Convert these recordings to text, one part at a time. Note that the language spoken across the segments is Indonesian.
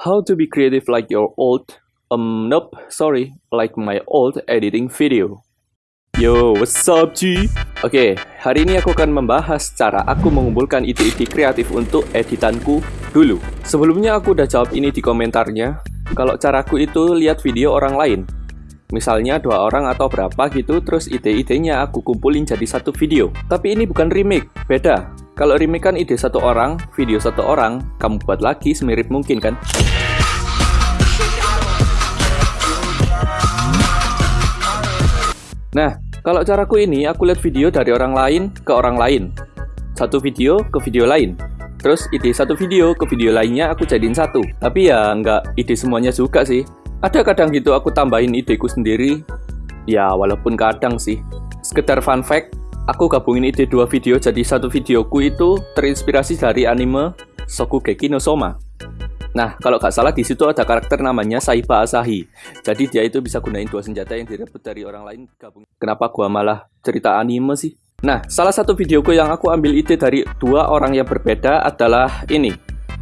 How to be creative like your old, um, nope, sorry, like my old editing video. Yo, what's up, G? Oke, hari ini aku akan membahas cara aku mengumpulkan ide-ide kreatif untuk editanku dulu. Sebelumnya aku udah jawab ini di komentarnya. Kalau caraku itu lihat video orang lain. Misalnya dua orang atau berapa gitu, terus ide-idenya aku kumpulin jadi satu video. Tapi ini bukan remake, beda. Kalau remake kan ide satu orang, video satu orang, kamu buat lagi semirip mungkin kan? Nah, kalau caraku ini, aku lihat video dari orang lain ke orang lain. Satu video ke video lain. Terus ide satu video ke video lainnya aku jadiin satu. Tapi ya nggak ide semuanya juga sih. Ada kadang gitu aku tambahin ideku sendiri. Ya walaupun kadang sih. Sekedar fun fact, aku gabungin ide dua video jadi satu videoku itu terinspirasi dari anime Shokugeki no Soma. Nah, kalau nggak salah di situ ada karakter namanya Saiba Asahi. Jadi dia itu bisa gunain dua senjata yang direbut dari orang lain gabung. Kenapa gua malah cerita anime sih? Nah, salah satu videoku yang aku ambil ide dari dua orang yang berbeda adalah ini.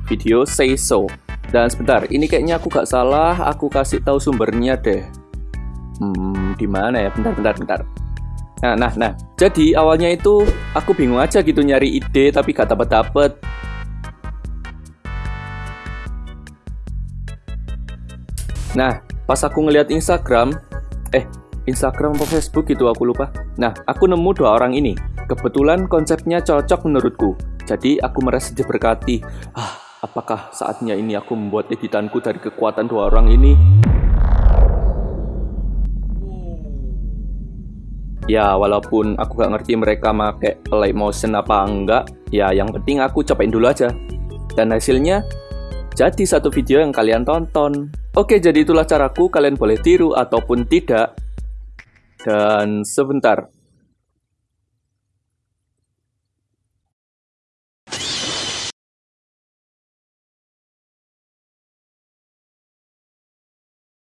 Video Say So. Dan sebentar, ini kayaknya aku gak salah, aku kasih tahu sumbernya deh. Hmm, di mana ya? Bentar, bentar, bentar. Nah, nah, nah. Jadi awalnya itu aku bingung aja gitu nyari ide tapi gak dapet. Nah, pas aku ngeliat Instagram, eh, Instagram atau Facebook gitu aku lupa. Nah, aku nemu dua orang ini. Kebetulan konsepnya cocok menurutku. Jadi aku merasa diberkati. Ah, apakah saatnya ini aku membuat editanku dari kekuatan dua orang ini? Ya, walaupun aku gak ngerti mereka pakai play motion apa enggak, ya yang penting aku cobain dulu aja. Dan hasilnya jadi satu video yang kalian tonton. Oke, jadi itulah caraku, kalian boleh tiru ataupun tidak. Dan sebentar,